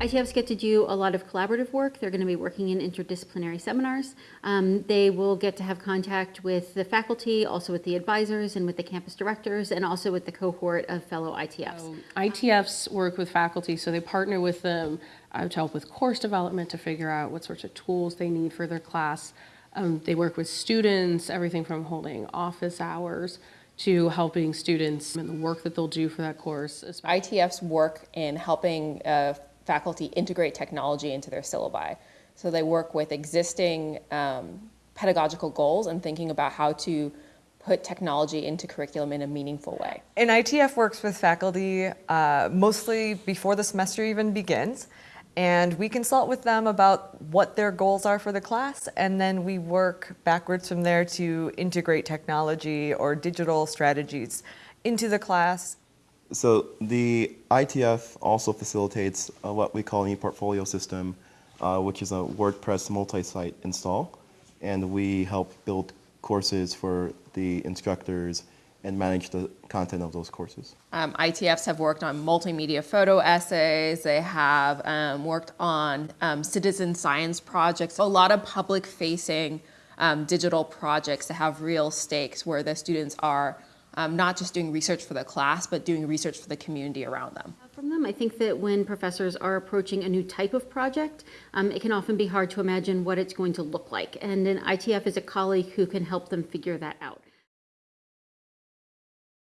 ITFs get to do a lot of collaborative work. They're going to be working in interdisciplinary seminars. Um, they will get to have contact with the faculty, also with the advisors and with the campus directors, and also with the cohort of fellow ITFs. ITFs work with faculty, so they partner with them uh, to help with course development, to figure out what sorts of tools they need for their class. Um, They work with students, everything from holding office hours to helping students in the work that they'll do for that course. especially- ITFs work in helping uh, faculty integrate technology into their syllabi. So they work with existing um, pedagogical goals and thinking about how to put technology into curriculum in a meaningful way. And ITF works with faculty uh, mostly before the semester even begins. And we consult with them about what their goals are for the class, and then we work backwards from there to integrate technology or digital strategies into the class. So the ITF also facilitates uh, what we call an e-portfolio system, uh, which is a WordPress multi-site install. And we help build courses for the instructors and manage the content of those courses. Um, ITFs have worked on multimedia photo essays. They have um, worked on um, citizen science projects, a lot of public facing um, digital projects that have real stakes where the students are um, not just doing research for the class, but doing research for the community around them. From them, I think that when professors are approaching a new type of project, um, it can often be hard to imagine what it's going to look like. And an ITF is a colleague who can help them figure that out.